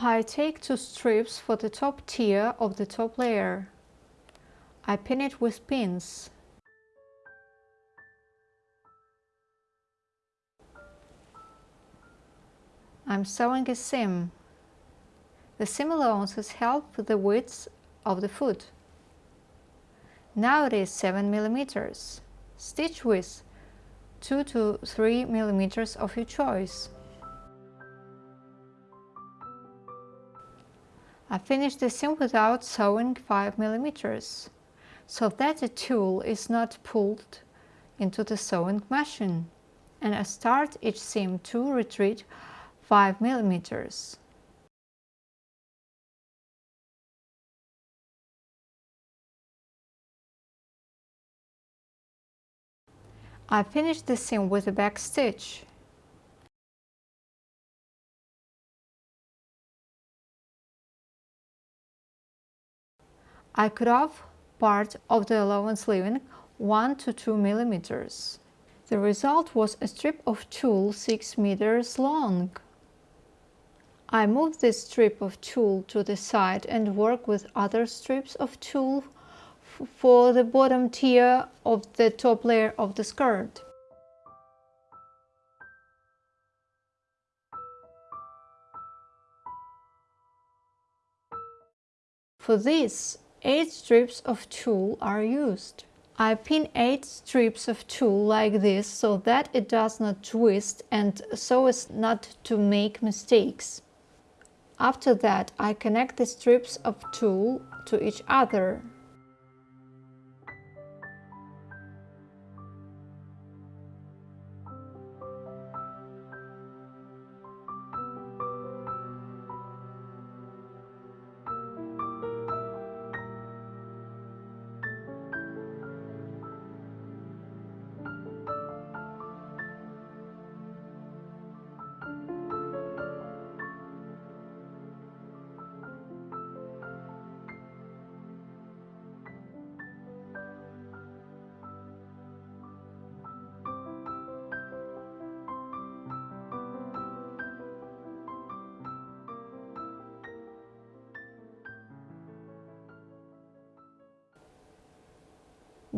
I take two strips for the top tier of the top layer. I pin it with pins. I'm sewing a seam. The seam allowances help with the width of the foot. Now it is 7 millimeters. Stitch width 2 to 3 millimeters of your choice. I finished the seam without sewing 5 millimeters, so that the tulle is not pulled into the sewing machine, and I start each seam to retreat 5 millimeters. I finish the seam with a back stitch. I cut off part of the allowance leaving 1 to 2 millimeters. The result was a strip of tulle 6 meters long. I move this strip of tulle to the side and work with other strips of tulle for the bottom tier of the top layer of the skirt. For this, 8 strips of tulle are used. I pin 8 strips of tulle like this so that it does not twist and so as not to make mistakes. After that I connect the strips of tulle to each other.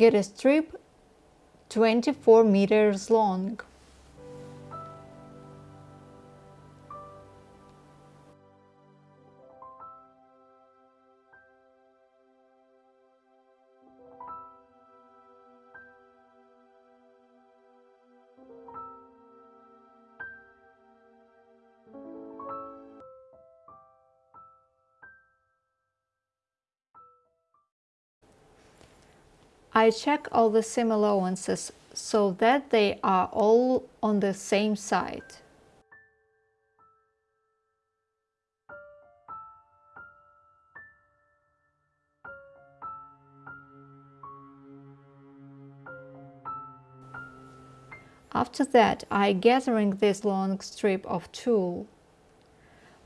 Get a strip 24 meters long. I check all the seam allowances so that they are all on the same side. After that, I gathering this long strip of tulle.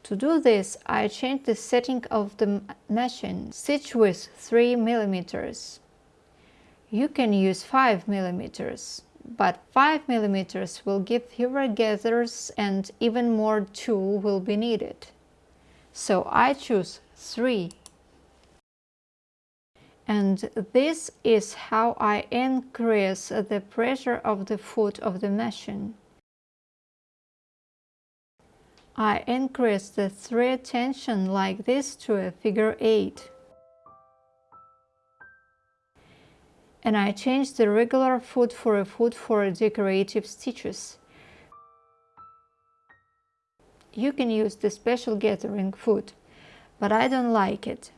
To do this, I change the setting of the machine, stitch width 3 millimeters. You can use 5 millimeters, but 5 millimeters will give fewer gathers and even more tulle will be needed. So I choose 3. And this is how I increase the pressure of the foot of the machine. I increase the thread tension like this to a figure 8. And I changed the regular foot for a foot for decorative stitches. You can use the special gathering foot, but I don't like it.